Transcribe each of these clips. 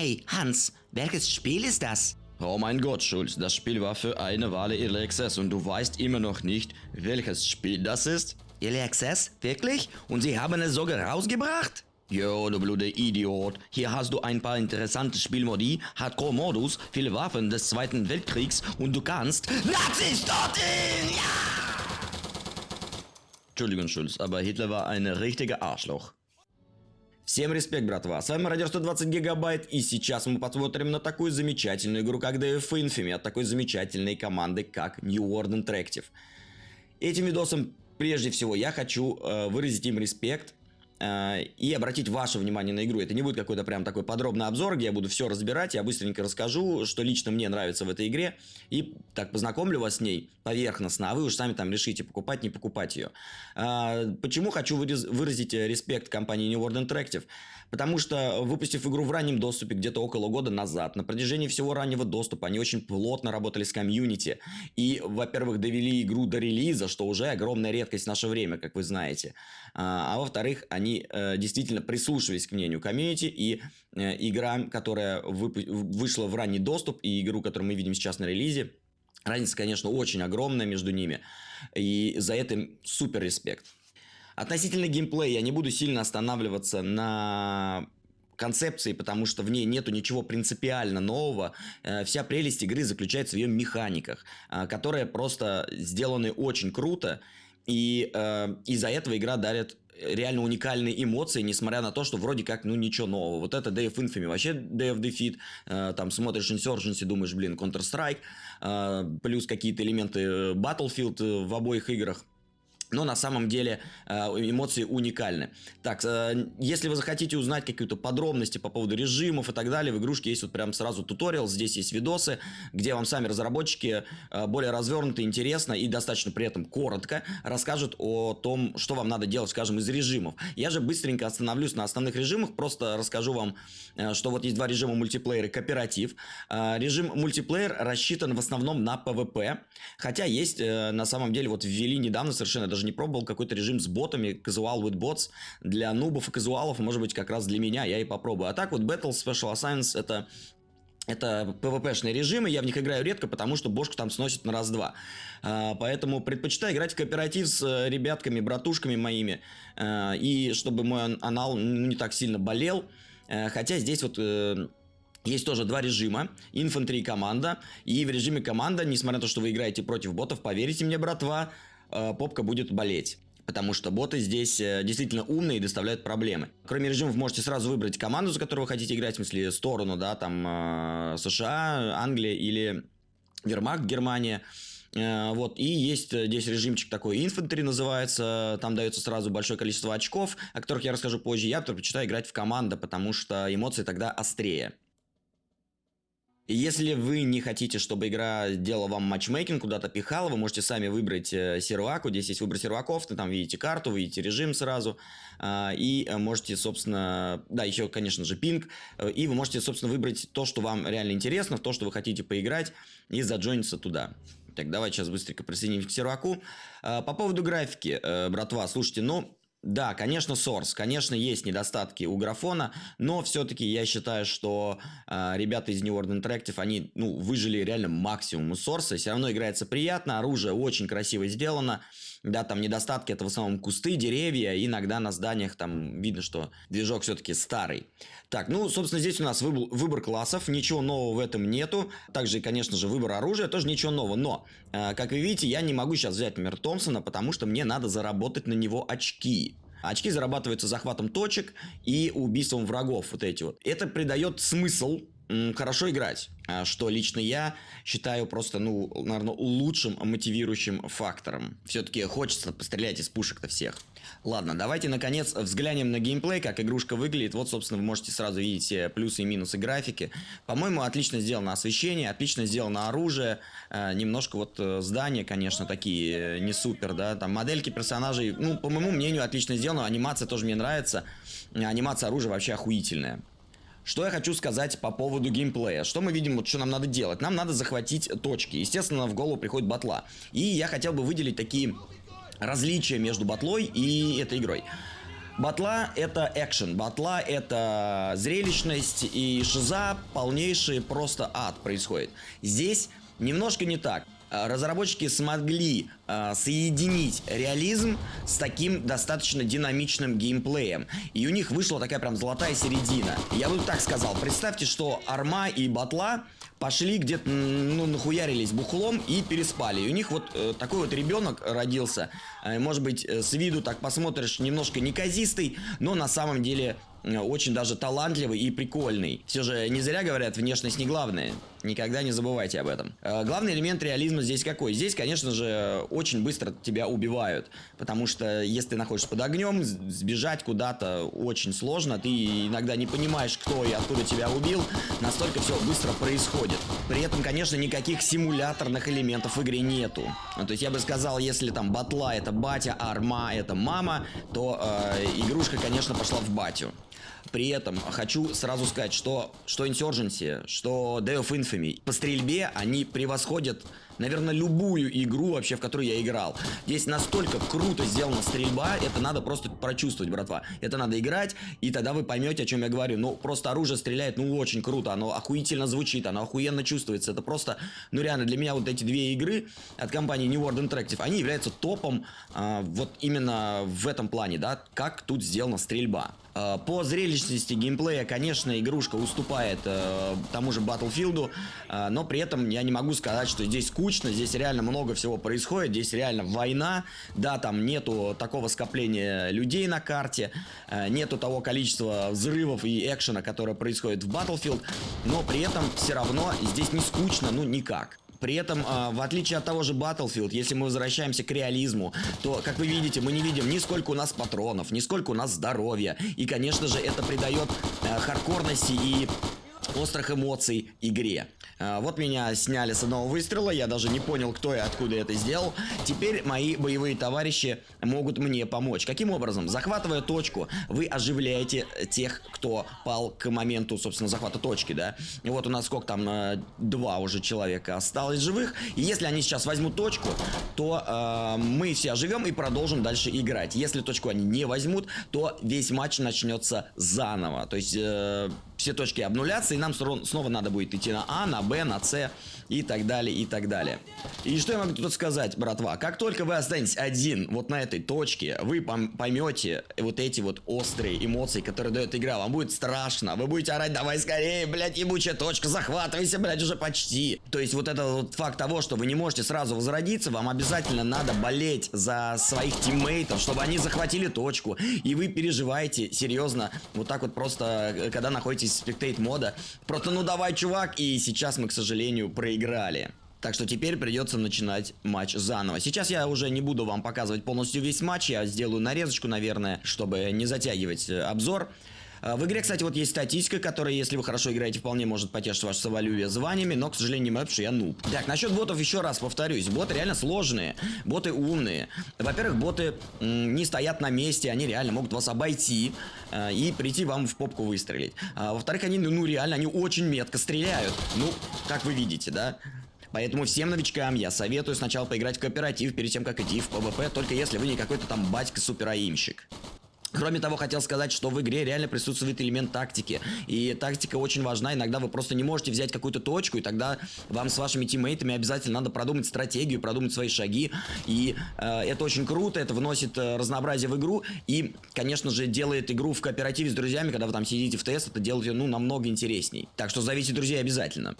Hey, Hans, welches Spiel ist das? Oh mein Gott, Schulz, das Spiel war für eine Weile Early Access und du weißt immer noch nicht, welches Spiel das ist? Early Access? Wirklich? Und sie haben es sogar rausgebracht? Jo, du blöde Idiot. Hier hast du ein paar interessante Spielmodi, Hardcore-Modus, viele Waffen des Zweiten Weltkriegs und du kannst Nazis dorthin! Ja! Entschuldigung, Schulz, aber Hitler war ein richtiger Arschloch. Всем респект, братва, с вами Радио 120 Гигабайт, и сейчас мы посмотрим на такую замечательную игру, как DF Infamy, от такой замечательной команды, как New World Interactive. Этим видосом, прежде всего, я хочу э, выразить им респект, и обратить ваше внимание на игру. Это не будет какой-то прям такой подробный обзор, где я буду все разбирать, я быстренько расскажу, что лично мне нравится в этой игре, и так познакомлю вас с ней поверхностно, а вы уж сами там решите, покупать, не покупать ее. Э, почему хочу выразить респект компании New World Interactive? Потому что, выпустив игру в раннем доступе где-то около года назад, на протяжении всего раннего доступа, они очень плотно работали с комьюнити, и, во-первых, довели игру до релиза, что уже огромная редкость в наше время, как вы знаете, а во-вторых, они они э, действительно прислушивались к мнению комьюнити, и э, игра, которая вышла в ранний доступ, и игру, которую мы видим сейчас на релизе, разница, конечно, очень огромная между ними, и за это супер респект. Относительно геймплея я не буду сильно останавливаться на концепции, потому что в ней нету ничего принципиально нового. Э, вся прелесть игры заключается в ее механиках, э, которые просто сделаны очень круто. И э, из-за этого игра дарит реально уникальные эмоции, несмотря на то, что вроде как, ну, ничего нового. Вот это Day of Infamy, вообще Day of Defeat, э, там смотришь Insurgency, думаешь, блин, Counter-Strike, э, плюс какие-то элементы э, Battlefield э, в обоих играх. Но на самом деле э, эмоции уникальны. Так, э, если вы захотите узнать какие-то подробности по поводу режимов и так далее, в игрушке есть вот прям сразу туториал, здесь есть видосы, где вам сами разработчики э, более развернуто, интересно и достаточно при этом коротко расскажут о том, что вам надо делать, скажем, из режимов. Я же быстренько остановлюсь на основных режимах, просто расскажу вам, что вот есть два режима мультиплеера и кооператив. Режим мультиплеер рассчитан в основном на PvP, хотя есть на самом деле, вот ввели недавно совершенно даже не пробовал какой-то режим с ботами, casual with bots, для нубов и казуалов, может быть, как раз для меня, я и попробую. А так вот Battle Special Assignments это это PvP-шные режимы, я в них играю редко, потому что бошку там сносит на раз-два. А, поэтому предпочитаю играть в кооператив с э, ребятками, братушками моими, а, и чтобы мой анал ну, не так сильно болел. А, хотя здесь вот... Есть тоже два режима, инфантри и команда, и в режиме команда, несмотря на то, что вы играете против ботов, поверьте мне, братва, попка будет болеть. Потому что боты здесь э, действительно умные и доставляют проблемы. Кроме режимов, можете сразу выбрать команду, за которую вы хотите играть, в смысле сторону, да, там э, США, Англия или Вермахт, Германия. Вот, и есть здесь режимчик такой, инфантри называется, там дается сразу большое количество очков, о которых я расскажу позже. Я предпочитаю играть в команду, потому что эмоции тогда острее. Если вы не хотите, чтобы игра делала вам матчмейкинг, куда-то пихала, вы можете сами выбрать э, серваку. Здесь есть выбор серваков, вы там видите карту, видите режим сразу. Э, и можете, собственно, да, еще, конечно же, пинг. И вы можете, собственно, выбрать то, что вам реально интересно, то, что вы хотите поиграть, и заджойниться туда. Так, давайте сейчас быстренько присоединимся к серваку. Э, по поводу графики, э, братва, слушайте, ну, да, конечно, Source, конечно, есть недостатки у графона, но все-таки я считаю, что э, ребята из New World Interactive, они ну, выжили реально максимум у Source, все равно играется приятно, оружие очень красиво сделано, да, там недостатки это в основном кусты, деревья, иногда на зданиях там видно, что движок все-таки старый. Так, ну, собственно, здесь у нас выбор, выбор классов, ничего нового в этом нету. Также, конечно же, выбор оружия, тоже ничего нового. Но, э, как вы видите, я не могу сейчас взять, например, Томпсона, потому что мне надо заработать на него очки. Очки зарабатываются захватом точек и убийством врагов, вот эти вот. Это придает смысл хорошо играть, а что лично я считаю просто, ну, наверное, лучшим мотивирующим фактором. Все-таки хочется пострелять из пушек-то всех. Ладно, давайте, наконец, взглянем на геймплей, как игрушка выглядит. Вот, собственно, вы можете сразу видеть все плюсы и минусы графики. По-моему, отлично сделано освещение, отлично сделано оружие. Э, немножко вот э, здания, конечно, такие э, не супер, да. Там модельки персонажей, ну, по моему мнению, отлично сделано. Анимация тоже мне нравится. Анимация оружия вообще охуительная. Что я хочу сказать по поводу геймплея. Что мы видим, вот что нам надо делать? Нам надо захватить точки. Естественно, в голову приходит батла. И я хотел бы выделить такие различия между батлой и этой игрой. Батла это экшен, батла это зрелищность и шиза полнейший просто ад происходит. Здесь немножко не так. Э, разработчики смогли э, соединить реализм с таким достаточно динамичным геймплеем. И у них вышла такая прям золотая середина. Я бы так сказал, представьте, что Арма и Батла пошли где-то, ну, нахуярились бухлом и переспали. И у них вот э, такой вот ребенок родился. Э, может быть, э, с виду так посмотришь, немножко неказистый, но на самом деле Э, очень даже талантливый и прикольный. Все же не зря говорят, внешность не главное. Никогда не забывайте об этом. Э, главный элемент реализма здесь какой? Здесь, конечно же, очень быстро тебя убивают. Потому что если ты находишься под огнем, сбежать куда-то очень сложно. Ты иногда не понимаешь, кто и откуда тебя убил. Настолько все быстро происходит. При этом, конечно, никаких симуляторных элементов в игре нету. Ну, то есть я бы сказал, если там батла это батя, арма это мама, то э, игрушка, конечно, пошла в батю. При этом хочу сразу сказать, что, что Insurgency, что Day of Infamy по стрельбе они превосходят, наверное, любую игру вообще, в которую я играл. Здесь настолько круто сделана стрельба, это надо просто прочувствовать, братва. Это надо играть, и тогда вы поймете, о чем я говорю. Ну, просто оружие стреляет, ну, очень круто, оно охуительно звучит, оно охуенно чувствуется. Это просто, ну, реально, для меня вот эти две игры от компании New World Interactive, они являются топом а, вот именно в этом плане, да, как тут сделана стрельба. Э, по зрелищности геймплея, конечно, игрушка уступает э, тому же Battlefield, э, но при этом я не могу сказать, что здесь скучно, здесь реально много всего происходит, здесь реально война, да, там нету такого скопления людей на карте, нету того количества взрывов и экшена, которое происходит в Battlefield, но при этом все равно здесь не скучно, ну никак. При этом, э, в отличие от того же Battlefield, если мы возвращаемся к реализму, то, как вы видите, мы не видим ни сколько у нас патронов, ни сколько у нас здоровья. И, конечно же, это придает э, хардкорности и острых эмоций игре. А, вот меня сняли с одного выстрела, я даже не понял, кто и откуда это сделал. Теперь мои боевые товарищи могут мне помочь. Каким образом? Захватывая точку, вы оживляете тех, кто пал к моменту, собственно, захвата точки, да? И вот у нас сколько там, э, два уже человека осталось живых. И если они сейчас возьмут точку, то э, мы все оживем и продолжим дальше играть. Если точку они не возьмут, то весь матч начнется заново. То есть... Э, все точки обнулятся, и нам снова надо будет идти на А, на Б, на С и так далее, и так далее. И что я могу тут сказать, братва? Как только вы останетесь один вот на этой точке, вы поймете вот эти вот острые эмоции, которые дает игра. Вам будет страшно, вы будете орать, давай скорее, блядь, ебучая точка, захватывайся, блядь, уже почти. То есть вот этот вот факт того, что вы не можете сразу возродиться, вам обязательно надо болеть за своих тиммейтов, чтобы они захватили точку. И вы переживаете, серьезно, вот так вот просто, э, когда находитесь в спектейт мода. Просто ну давай, чувак, и сейчас мы, к сожалению, проиграем проиграли. Так что теперь придется начинать матч заново. Сейчас я уже не буду вам показывать полностью весь матч, я сделаю нарезочку, наверное, чтобы не затягивать э, обзор. А, в игре, кстати, вот есть статистика, которая, если вы хорошо играете, вполне может потешить ваше самолюбие званиями, но, к сожалению, не мое, что я нуб. Так, насчет ботов еще раз повторюсь. Боты реально сложные, боты умные. Во-первых, боты не стоят на месте, они реально могут вас обойти э, и прийти вам в попку выстрелить. А, Во-вторых, они, ну, реально, они очень метко стреляют. Ну, как вы видите, да? Поэтому всем новичкам я советую сначала поиграть в кооператив перед тем, как идти в ПВП, только если вы не какой-то там батька-супераимщик. Кроме того, хотел сказать, что в игре реально присутствует элемент тактики. И тактика очень важна. Иногда вы просто не можете взять какую-то точку, и тогда вам с вашими тиммейтами обязательно надо продумать стратегию, продумать свои шаги. И э, это очень круто, это вносит э, разнообразие в игру. И, конечно же, делает игру в кооперативе с друзьями, когда вы там сидите в ТС, это делает ее, ну, намного интересней. Так что зовите друзей обязательно.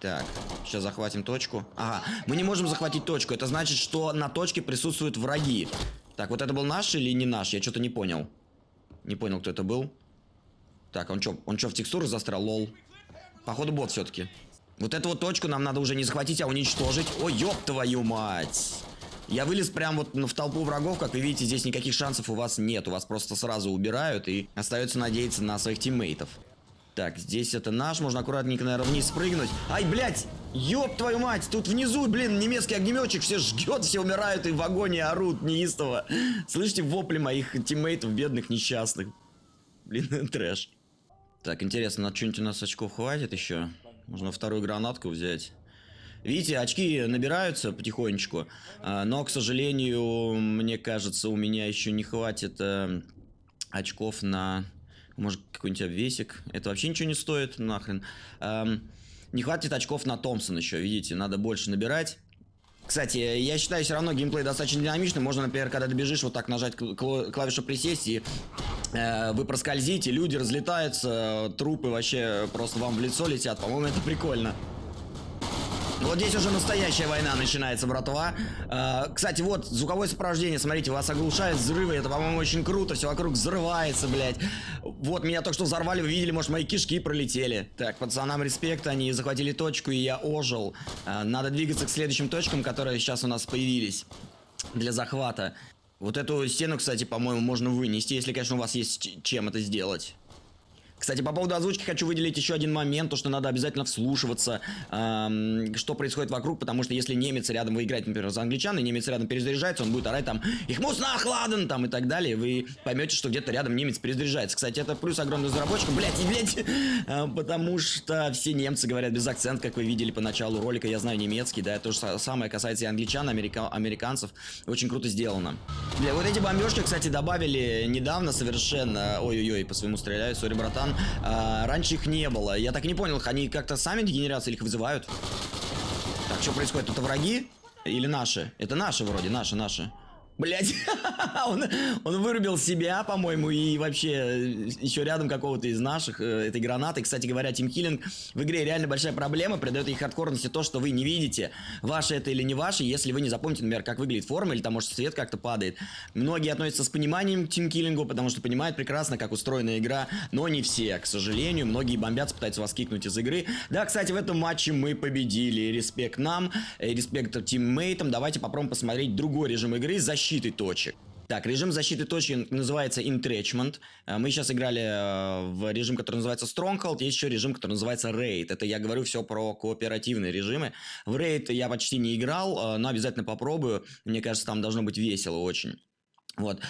Так, сейчас захватим точку. Ага, мы не можем захватить точку. Это значит, что на точке присутствуют враги. Так, вот это был наш или не наш? Я что-то не понял. Не понял, кто это был. Так, он что, он что, в текстуры застрял? Лол. Походу бот все-таки. Вот эту вот точку нам надо уже не захватить, а уничтожить. Ой, ёб твою мать. Я вылез прям вот в толпу врагов, как вы видите, здесь никаких шансов у вас нет. У вас просто сразу убирают и остается надеяться на своих тиммейтов. Так, здесь это наш, можно аккуратненько, наверное, вниз спрыгнуть. Ай, блядь! Ёб твою мать! Тут внизу, блин, немецкий огнеметчик все жгет, все умирают и в вагоне орут неистово. Слышите вопли моих тиммейтов, бедных, несчастных. Блин, трэш. Так, интересно, на что-нибудь у нас очков хватит еще? Можно вторую гранатку взять. Видите, очки набираются потихонечку, а, но, к сожалению, мне кажется, у меня еще не хватит э, очков на, может, какой-нибудь обвесик. Это вообще ничего не стоит, нахрен. Эм, не хватит очков на Томпсон еще, видите, надо больше набирать. Кстати, я считаю все равно геймплей достаточно динамичный. Можно, например, когда добежишь, вот так нажать клавишу присесть и э, вы проскользите, люди разлетаются, трупы вообще просто вам в лицо летят. По-моему, это прикольно. Вот здесь уже настоящая война начинается, братва. Э, кстати, вот звуковое сопровождение, смотрите, вас оглушают взрывы, это, по-моему, очень круто, все вокруг взрывается, блядь. Вот, меня только что взорвали, вы видели, может, мои кишки пролетели. Так, пацанам респект, они захватили точку, и я ожил. Э, надо двигаться к следующим точкам, которые сейчас у нас появились для захвата. Вот эту стену, кстати, по-моему, можно вынести, если, конечно, у вас есть чем это сделать. Кстати, по поводу озвучки хочу выделить еще один момент, то, что надо обязательно вслушиваться, эм, что происходит вокруг, потому что если немец рядом, вы играете, например, за англичан, и немец рядом перезаряжается, он будет орать там «Их мус нахладен!» там и так далее, вы поймете, что где-то рядом немец перезаряжается. Кстати, это плюс огромный разработчикам, блять, и блять, э, потому что все немцы говорят без акцента, как вы видели по началу ролика, я знаю немецкий, да, то же самое касается и англичан, америка американцев, очень круто сделано. Бля, вот эти бомбежки, кстати, добавили недавно совершенно, ой-ой-ой, по своему стреляю, сори, братан, стран. А, раньше их не было. Я так не понял, они как-то сами дегенерация или их вызывают? Так, что происходит? Это враги? Или наши? Это наши вроде, наши, наши. Блять, он, он вырубил себя, по-моему, и вообще э, еще рядом какого-то из наших э, этой гранаты. Кстати говоря, тимкиллинг в игре реально большая проблема, придает ей хардкорности то, что вы не видите, ваше это или не ваше, если вы не запомните, например, как выглядит форма, или там, может, свет как-то падает. Многие относятся с пониманием к тимкиллингу, потому что понимают прекрасно, как устроена игра, но не все, к сожалению. Многие бомбятся, пытаются вас кикнуть из игры. Да, кстати, в этом матче мы победили. Респект нам, э, респект тиммейтам. Давайте попробуем посмотреть другой режим игры, защиты защиты точек. Так, режим защиты точек называется Entrenchment. Э, мы сейчас играли э, в режим, который называется Stronghold. Есть еще режим, который называется Raid. Это я говорю все про кооперативные режимы. В Raid я почти не играл, э, но обязательно попробую. Мне кажется, там должно быть весело очень. Вот.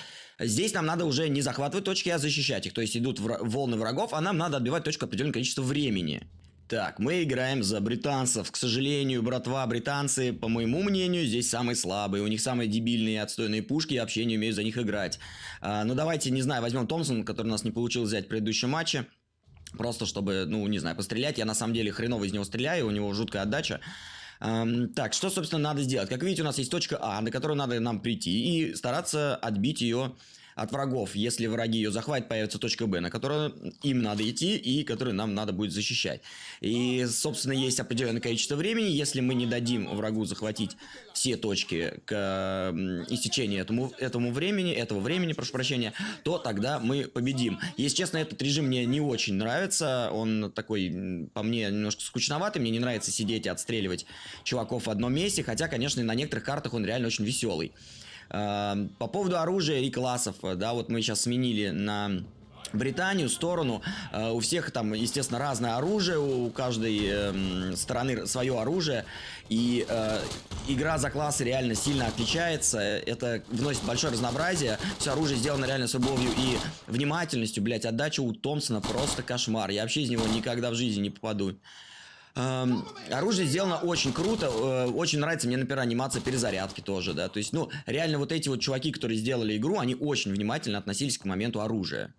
Здесь нам надо уже не захватывать точки, а защищать их. То есть идут волны врагов, а нам надо отбивать точку определенное количество времени. Так, мы играем за британцев. К сожалению, братва, британцы, по моему мнению, здесь самые слабые. У них самые дебильные отстойные пушки, я вообще не умею за них играть. А, ну, давайте, не знаю, возьмем Томпсон, который у нас не получилось взять в предыдущем матче. Просто чтобы, ну, не знаю, пострелять. Я на самом деле хреново из него стреляю, у него жуткая отдача. Um, так, что, собственно, надо сделать? Как видите, у нас есть точка А, на которую надо нам прийти и стараться отбить ее от врагов. Если враги ее захватят, появится точка Б, на которую им надо идти и которую нам надо будет защищать. И, собственно, есть определенное количество времени. Если мы не дадим врагу захватить все точки к истечению этому, этому времени, этого времени, прошу прощения, то тогда мы победим. Если честно, этот режим мне не очень нравится. Он такой, по мне, немножко скучноватый. Мне не нравится сидеть и отстреливать чуваков в одном месте. Хотя, конечно, на некоторых картах он реально очень веселый. Эм, по поводу оружия и классов, да, вот мы сейчас сменили на Британию сторону. Э, у всех там, естественно, разное оружие, у каждой э, стороны свое оружие. И э, игра за классы реально сильно отличается. Это вносит большое разнообразие. Все оружие сделано реально с любовью и внимательностью. Блять, отдача у Томпсона просто кошмар. Я вообще из него никогда в жизни не попаду. Эм, оружие сделано очень круто, э, очень нравится мне, например, анимация перезарядки тоже, да, то есть, ну, реально вот эти вот чуваки, которые сделали игру, они очень внимательно относились к моменту оружия.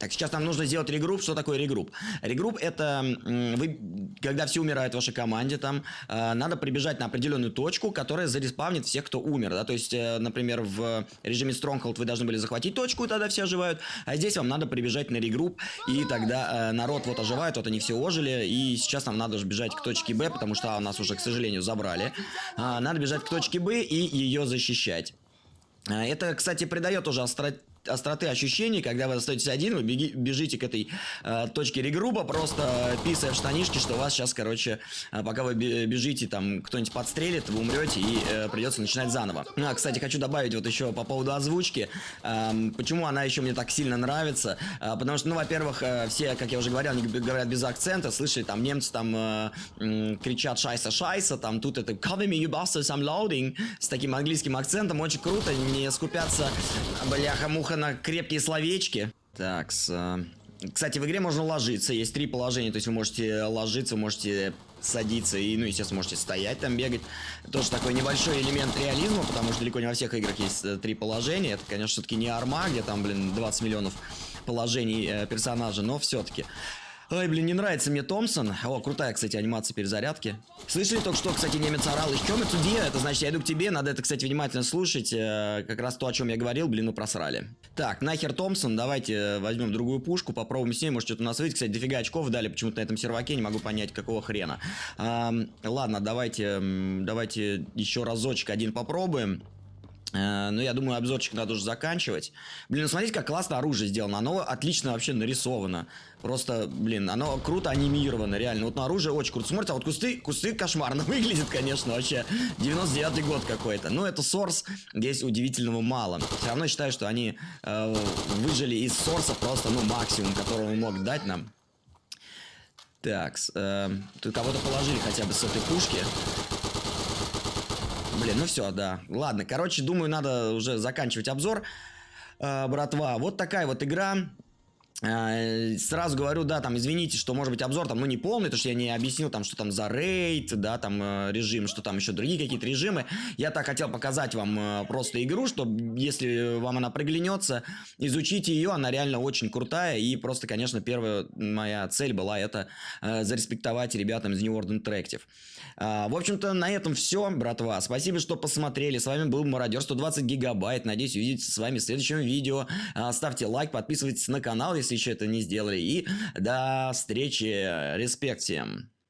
Так, сейчас нам нужно сделать регрупп. Что такое регрупп? Регрупп это вы, когда все умирают в вашей команде, там э, надо прибежать на определенную точку, которая зареспавнит всех, кто умер. Да? То есть, э, например, в режиме Stronghold вы должны были захватить точку, и тогда все оживают. А здесь вам надо прибежать на регрупп, и тогда э, народ вот оживает, вот они все ожили. И сейчас нам надо же бежать к точке Б, потому что а, нас уже, к сожалению, забрали. А, надо бежать к точке Б и ее защищать. А, это, кстати, придает уже остро остроты ощущений, когда вы остаетесь один, вы беги, бежите к этой э, точке регруба, просто писая в штанишки, что вас сейчас, короче, э, пока вы бежите, там кто-нибудь подстрелит, вы умрете и э, придется начинать заново. Ну, а, кстати, хочу добавить вот еще по поводу озвучки. Э, почему она еще мне так сильно нравится? Э, потому что, ну, во-первых, э, все, как я уже говорил, они говорят без акцента, слышали, там немцы там э, кричат шайса шайса, там тут это cover me you bastards, I'm loading, с таким английским акцентом, очень круто, не скупятся, бляха-муха, Охо на крепкие словечки. Так, с... Кстати, в игре можно ложиться. Есть три положения. То есть вы можете ложиться, можете садиться и, ну, естественно, можете стоять там, бегать. Тоже такой небольшой элемент реализма, потому что далеко не во всех играх есть э, три положения. Это, конечно, все-таки не арма, где там, блин, 20 миллионов положений э, персонажа, но все-таки. Ой, блин, не нравится мне Томпсон. О, крутая, кстати, анимация перезарядки. Слышали только что, кстати, немец орал. Еще мы тебе, это значит, я иду к тебе. Надо это, кстати, внимательно слушать. Э, как раз то, о чем я говорил, блин, ну просрали. Так, нахер Томпсон. Давайте э, возьмем другую пушку, попробуем с ней. Может, что-то у нас выйдет. Кстати, дофига очков дали почему-то на этом серваке. Не могу понять, какого хрена. А, ладно, давайте, давайте еще разочек один попробуем. Э, ну, я думаю, обзорчик надо уже заканчивать. Блин, ну смотрите, как классно оружие сделано. Оно отлично вообще нарисовано. Просто, блин, оно круто анимировано, реально. Вот на оружие очень круто. Смотрите, а вот кусты, кусты кошмарно выглядят, конечно, вообще. 99-й год какой-то. Ну, это Source, здесь удивительного мало. Все равно считаю, что они э, выжили из Source просто, ну, максимум, который он мог дать нам. Так, э, тут кого-то положили хотя бы с этой пушки. Блин, ну все, да. Ладно, короче, думаю, надо уже заканчивать обзор. Э, братва, вот такая вот игра. Э, сразу говорю, да, там, извините, что, может быть, обзор там, ну, не полный, потому что я не объяснил, там, что там за рейд, да, там, э, режим, что там еще другие какие-то режимы. Я так хотел показать вам э, просто игру, чтобы, если вам она приглянется, изучите ее, она реально очень крутая, и просто, конечно, первая моя цель была это зареспектовать ребятам из New World Interactive. В общем-то, на этом все, братва. Спасибо, что посмотрели. С вами был Мародер 120 гигабайт. Надеюсь, увидеться с вами в следующем видео. Ставьте лайк, подписывайтесь на канал, если если еще это не сделали. И до встречи. Респект всем.